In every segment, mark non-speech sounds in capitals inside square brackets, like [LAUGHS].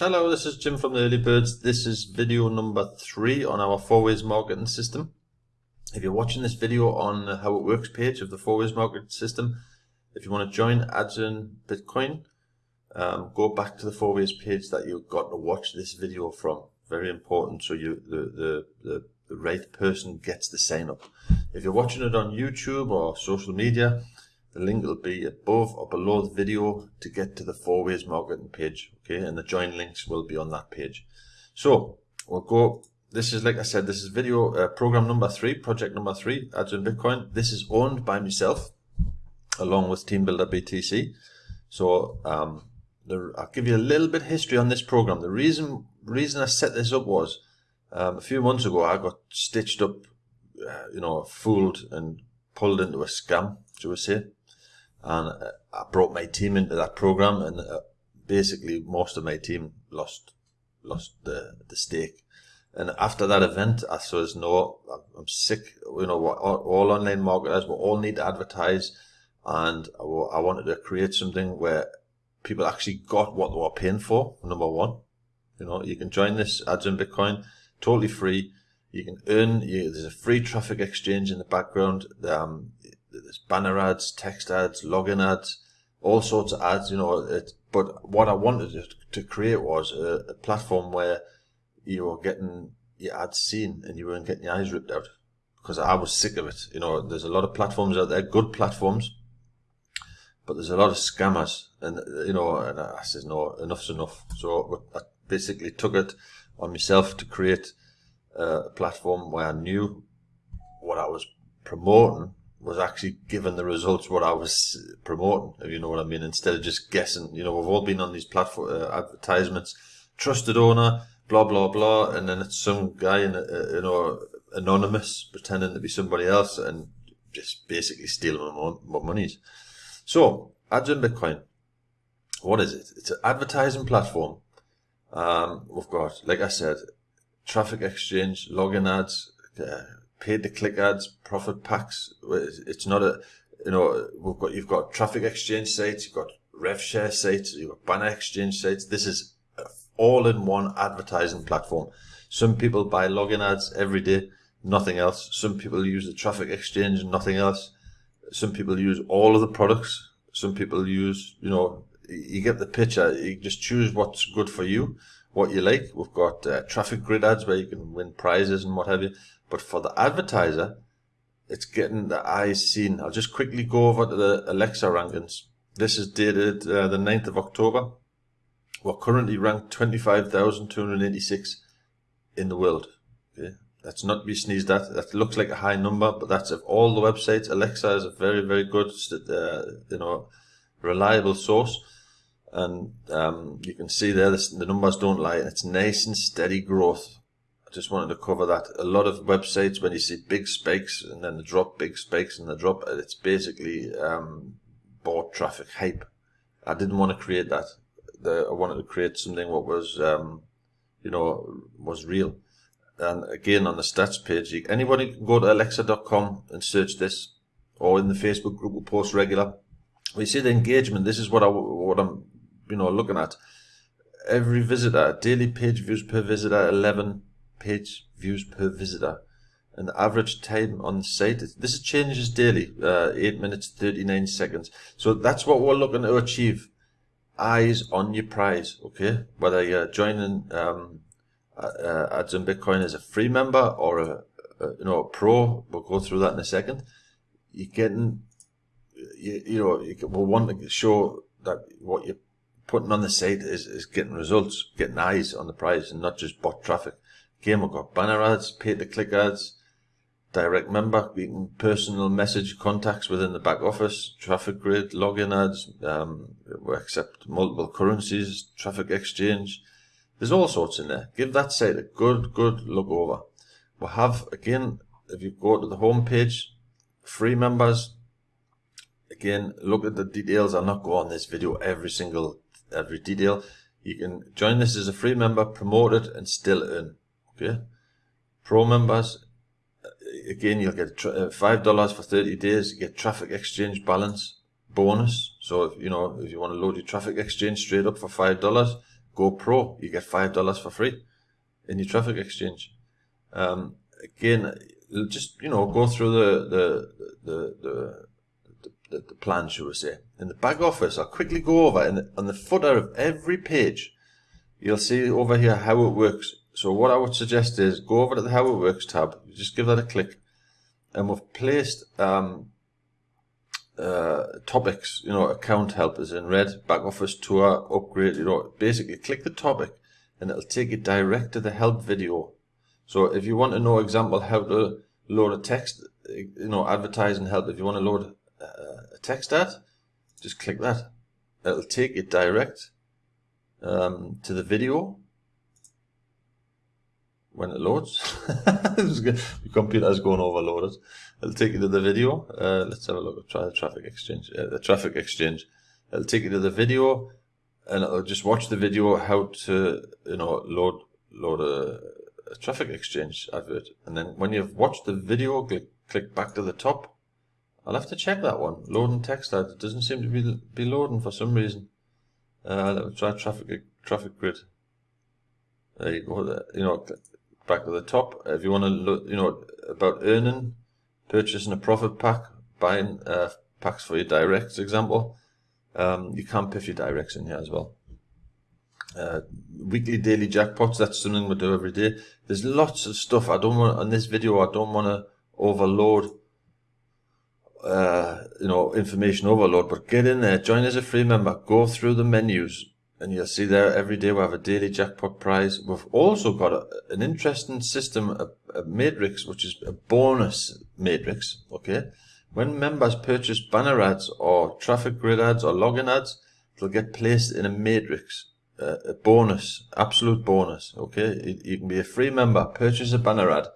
Hello, this is Jim from the Early Birds. This is video number three on our four ways marketing system. If you're watching this video on the how it works page of the four ways marketing system, if you want to join Ads Earn Bitcoin, um, go back to the four ways page that you've got to watch this video from. Very important so you the, the, the, the right person gets the sign up. If you're watching it on YouTube or social media, the link will be above or below the video to get to the four ways marketing page. Okay, and the join links will be on that page. So we'll go. This is like I said, this is video uh, program number three, project number three, Ads Bitcoin. This is owned by myself along with Team Builder BTC. So um, the, I'll give you a little bit history on this program. The reason reason I set this up was um, a few months ago I got stitched up, uh, you know, fooled and pulled into a scam, shall we say and uh, I brought my team into that program, and uh, basically most of my team lost lost the the stake. And after that event, I says, no, I'm sick. You know, all, all online marketers, we all need to advertise, and I, I wanted to create something where people actually got what they were paying for. Number one, you know, you can join this Ads Earn Bitcoin, totally free. You can earn. You, there's a free traffic exchange in the background. Um, there's banner ads, text ads, login ads, all sorts of ads, you know. It, but what I wanted to create was a, a platform where you were getting your ads seen and you weren't getting your eyes ripped out because I was sick of it. You know, there's a lot of platforms out there, good platforms, but there's a lot of scammers, and you know, and I said no, enough's enough. So I basically took it on myself to create a platform where I knew what I was promoting was actually given the results what I was promoting, if you know what I mean, instead of just guessing. You know, we've all been on these platform uh, advertisements, trusted owner, blah blah blah, and then it's some guy in, uh, you know, anonymous pretending to be somebody else and just basically stealing my, my monies. So, Ads Earn Bitcoin, what is it? It's an advertising platform. Um, we've got, like I said, traffic exchange, login ads, uh, paid to click ads, profit packs. It's not a, you know, we've got, you've got traffic exchange sites, you've got rev share sites, you've got banner exchange sites. This is all in one advertising platform. Some people buy login ads every day, nothing else. Some people use the traffic exchange, nothing else. Some people use all of the products. Some people use, you know, you get the picture. You just choose what's good for you, what you like. We've got uh, traffic grid ads where you can win prizes and what have you. But for the advertiser, it's getting the eyes seen. I'll just quickly go over to the Alexa rankings. This is dated uh, the 9th of October. We're currently ranked 25,286 in the world. Okay. That's not to be sneezed at. That looks like a high number, but that's of all the websites. Alexa is a very, very good, uh, you know, reliable source. And um, you can see there, this, the numbers don't lie. It's nice and steady growth just wanted to cover that. A lot of websites, when you see big spikes and then the drop, big spikes and the drop, it's basically um, bought traffic hype. I didn't want to create that. The, I wanted to create something what was, um, you know, was real. And again, on the stats page, you, anybody can go to alexa.com and search this, or in the Facebook group, we post regular. We see the engagement. This is what I what I'm, you know, looking at. Every visitor, daily page views per visitor, 11 page views per visitor. And the average time on site, this changes daily, uh, 8 minutes 39 seconds. So that's what we're looking to achieve. Eyes on your prize, okay? Whether you're joining um, uh, Ads Earn Bitcoin as a free member or a, a, you know a pro, we'll go through that in a second. You're getting, you, you know, you will want to show that what you're putting on the site is, is getting results, getting eyes on the prize and not just bot traffic. We've got banner ads, pay-to-click ads, direct member, we can personal message contacts within the back office, traffic grid, login ads, um, we accept multiple currencies, traffic exchange. There's all sorts in there. Give that site a good, good look over. We'll have, again, if you go to the home page, free members, again, look at the details. I'll not go on this video every single, every detail. You can join this as a free member, promote it, and still earn. Okay. Pro members, again, you'll get uh, $5 for 30 days. You get traffic exchange balance bonus. So, if, you know, if you want to load your traffic exchange straight up for $5, Go Pro, you get $5 for free in your traffic exchange. Um, again, just, you know, go through the, the, the, the, the, the plan, shall we say. In the back office, I'll quickly go over and on the footer of every page, you'll see over here how it works. So what I would suggest is go over to the how it works tab, just give that a click, and we've placed um, uh, topics, you know, account help is in red, back office tour, upgrade, you know, basically click the topic and it'll take you direct to the help video. So if you want to know example how to load a text, you know, advertising help, if you want to load uh, a text ad, just click that. It'll take you direct um, to the video when it loads. [LAUGHS] the computer is going overloaded. It'll take you to the video. Uh, let's have a look. Try the traffic exchange. Uh, the traffic exchange. It'll take you to the video, and it'll just watch the video how to you know load load a, a traffic exchange advert. And then when you've watched the video, click click back to the top. I'll have to check that one. Loading text ad. It doesn't seem to be be loading for some reason. Uh, let's try traffic traffic grid. There you go. You know, back to the top. If you want to look, you know, about earning, purchasing a profit pack, buying uh, packs for your directs, example, um, you can piff your directs in here as well. Uh, weekly daily jackpots, that's something we do every day. There's lots of stuff. I don't want, on this video, I don't want to overload, uh, you know, information overload, but get in there, join as a free member, go through the menus, and you'll see there every day we have a daily jackpot prize. We've also got a, an interesting system, a, a, matrix, which is a bonus matrix. Okay, when members purchase banner ads or traffic grid ads or login ads, they'll get placed in a matrix, a bonus, absolute bonus. Okay, you, you, can be a free member, purchase a banner ad,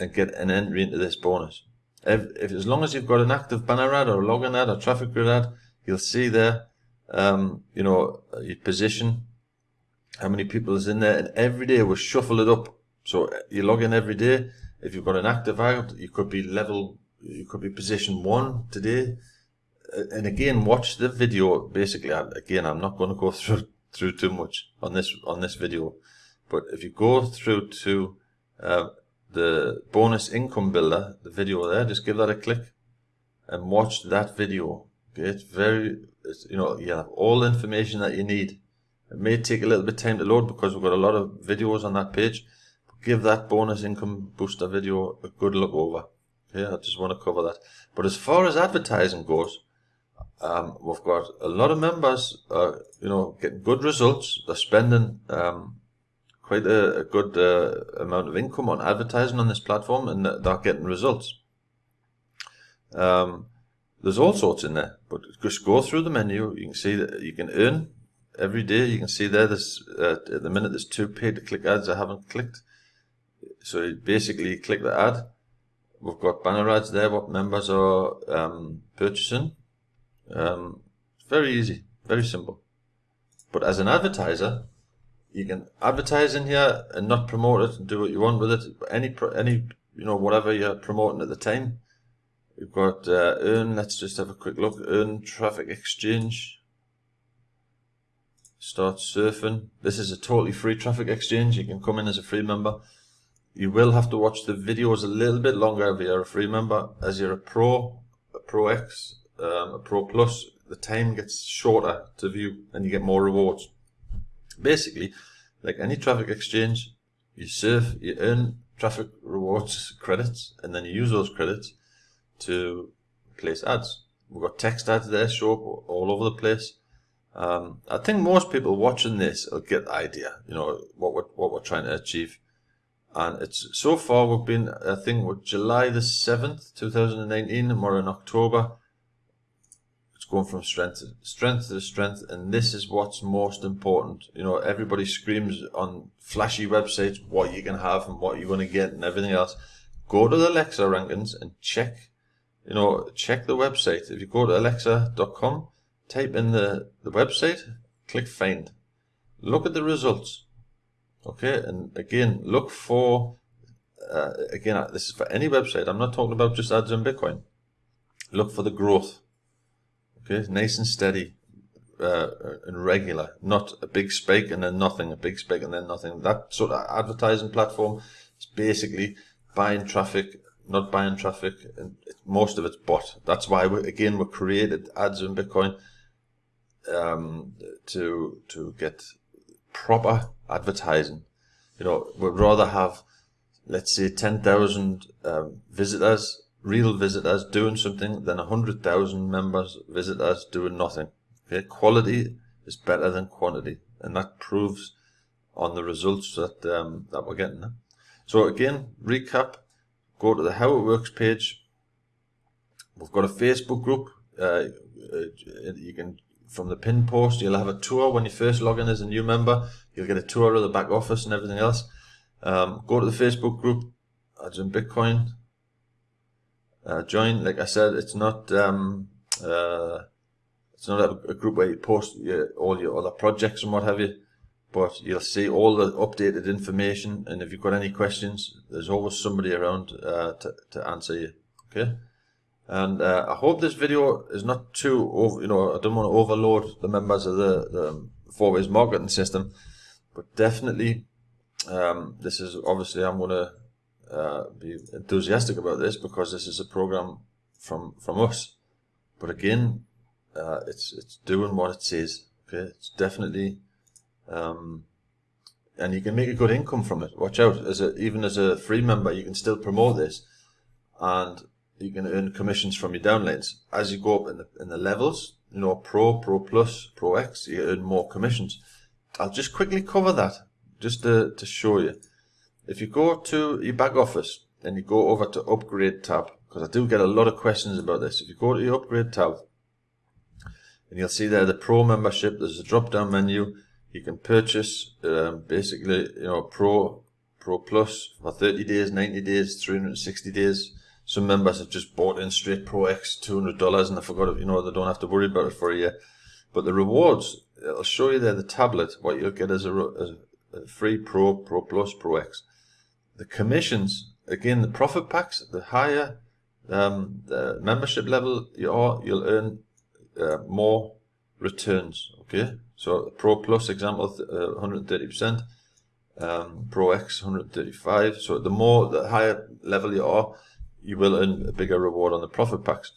and get an entry into this bonus. If, if as long as you've got an active banner ad or login ad or traffic grid ad, you'll see there um, you know, your position, how many people is in there, and every day we shuffle it up. So you log in every day. If you've got an active account, you could be level, you could be position one today. And again, watch the video. Basically, again, I'm not going to go [LAUGHS] through through too much on this on this video, but if you go through to uh, the bonus income builder, the video there, just give that a click and watch that video. Okay, it's very you know, you have all the information that you need. It may take a little bit time to load because we've got a lot of videos on that page. Give that bonus income booster video a good look over. Yeah, I just want to cover that. But as far as advertising goes, um, we've got a lot of members, uh, you know, getting good results. They're spending um, quite a, a good uh, amount of income on advertising on this platform, and they're getting results. Um, there's all sorts in there, but just go through the menu. You can see that you can earn every day. You can see there, there's, uh, at the minute, there's two pay to click ads I haven't clicked. So you basically click the ad. We've got banner ads there, what members are um, purchasing. Um, very easy, very simple. But as an advertiser, you can advertise in here and not promote it and do what you want with it. Any, any, you know, whatever you're promoting at the time We've got uh, earn, let's just have a quick look. Earn traffic exchange. Start surfing. This is a totally free traffic exchange. You can come in as a free member. You will have to watch the videos a little bit longer if you're a free member. As you're a pro, a pro X, um, a pro plus, the time gets shorter to view and you get more rewards. Basically, like any traffic exchange, you surf, you earn traffic rewards [LAUGHS] credits, and then you use those credits to place ads. We've got text ads there show up all over the place. Um, I think most people watching this will get the idea, you know, what we're, what we're trying to achieve. And it's so far we've been, I think, with July the 7th, 2019, and we're in October. It's going from strength to strength to strength, and this is what's most important. You know, everybody screams on flashy websites what you can have and what you're going to get and everything else. Go to the Alexa rankings and check you know, check the website. If you go to alexa.com, type in the, the website, click find. Look at the results. Okay, and again, look for, uh, again, uh, this is for any website. I'm not talking about just Ads Earn Bitcoin. Look for the growth. Okay, nice and steady. uh, and regular, not a big spike and then nothing, a big spike and then nothing. That sort of advertising platform is basically buying traffic, not buying traffic, and most of it's bot. That's why we again we created Ads Earn Bitcoin um, to to get proper advertising. You know, we'd rather have let's say ten thousand um, visitors real visitors doing something than 100,000 members visitors doing nothing. Okay, quality is better than quantity, and that proves on the results that um, that we're getting. So again, recap. Go to the How It Works page. We've got a Facebook group. Uh, uh you can from the pin post. You'll have a tour when you first log in as a new member. You'll get a tour of the back office and everything else. Um, go to the Facebook group. Ads Earn Bitcoin uh, join. Like I said, it's not um, uh, it's not a, a, group where you post your, all your other projects and what have you, but you'll see all the updated information. And if you've got any questions, there's always somebody around uh, to to answer you. Okay. And uh, I hope this video is not too over. You know, I don't want to overload the members of the, the four ways marketing system, but definitely, um, this is obviously I'm going to uh, be enthusiastic about this because this is a program from from us. But again, uh, it's it's doing what it says. Okay, it's definitely, um, and you can make a good income from it. Watch out, as a even as a free member, you can still promote this, and you can earn commissions from your downloads as you go up in the in the levels. You know, Pro, Pro Plus, Pro X, you earn more commissions. I'll just quickly cover that just to, to show you. If you go to your back office and you go over to upgrade tab, because I do get a lot of questions about this. If you go to your upgrade tab and you'll see there the pro membership, there's a drop down menu. You can purchase um, basically, you know, pro, pro plus for 30 days, 90 days, 360 days. Some members have just bought in straight Pro X $200 and I forgot it, you know, they don't have to worry about it for a year. But the rewards, it'll show you there the tablet, what you'll get as a, as a free Pro, Pro Plus, Pro X the commissions, again, the profit packs, the higher um, the membership level you are, you'll earn uh, more returns. Okay, so Pro Plus example, uh, 130%, um, Pro X 135. So the more, the higher level you are, you will earn a bigger reward on the profit packs.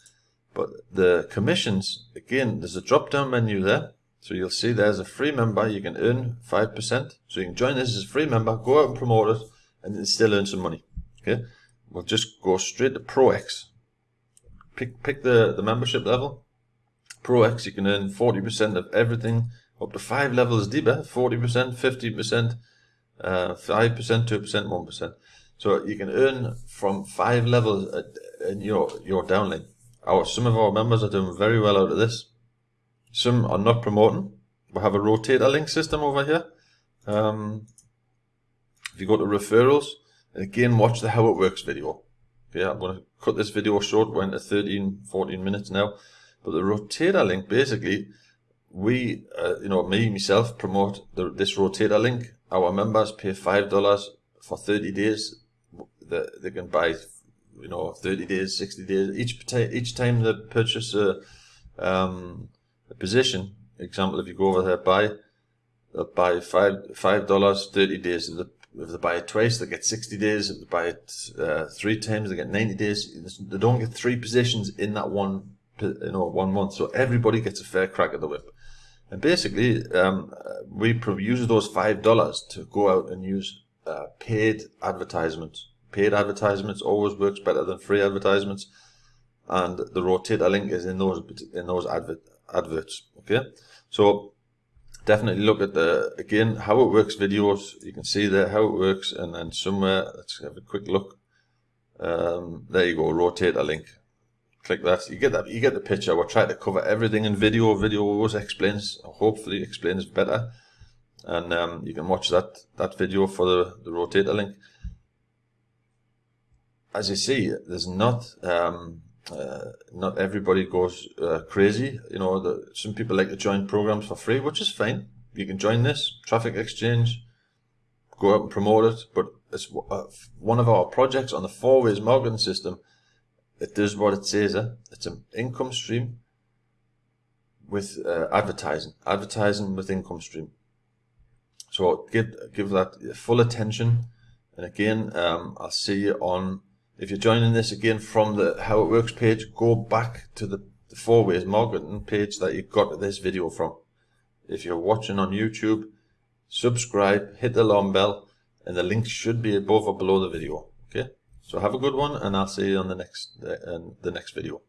But the commissions, again, there's a drop down menu there. So you'll see there's a free member, you can earn 5%. So you can join this as a free member, go out and promote it, and still earn some money. Okay, we'll just go straight to Pro X. Pick pick the the membership level. Pro X, you can earn forty percent of everything up to five levels deeper. Forty percent, fifty percent, uh, five percent, two percent, one percent. So you can earn from five levels in your your downline. Our some of our members are doing very well out of this. Some are not promoting. We have a rotator link system over here. Um, if you go to referrals, again, watch the how it works video. Okay, I'm going to cut this video short. We're into 13, 14 minutes now. But the rotator link, basically, we, uh, you know, me, myself, promote the, this rotator link. Our members pay $5 for 30 days. The, they can buy, you know, 30 days, 60 days. Each, each time they purchase a, um, a position, example, if you go over there, buy, they'll buy five, $5, 30 days. If if they buy it twice, they get 60 days. If they buy it uh, three times, they get 90 days. They don't get three positions in that one, you know, one month. So everybody gets a fair crack at the whip. And basically, um, we use those five dollars to go out and use uh, paid advertisements. Paid advertisements always works better than free advertisements, and the rotator link is in those in those advert adverts. Okay, so definitely look at the again how it works videos you can see there how it works and then somewhere let's have a quick look um, there you go rotator link click that you get that you get the picture we're trying to cover everything in video video always explains hopefully explains better and um, you can watch that that video for the, the rotator link as you see there's not um, uh, not everybody goes uh, crazy. You know, the, some people like to join programs for free, which is fine. You can join this traffic exchange, go out and promote it. But it's uh, one of our projects on the four ways marketing system. It does what it says. Eh? It's an income stream with uh, advertising, advertising with income stream. So give give that full attention. And again, um, I'll see you on. If you're joining this again from the How It Works page, go back to the, the Four Ways Marketing page that you got this video from. If you're watching on YouTube, subscribe, hit the alarm bell, and the link should be above or below the video. Okay. So have a good one, and I'll see you on the next uh, the next video.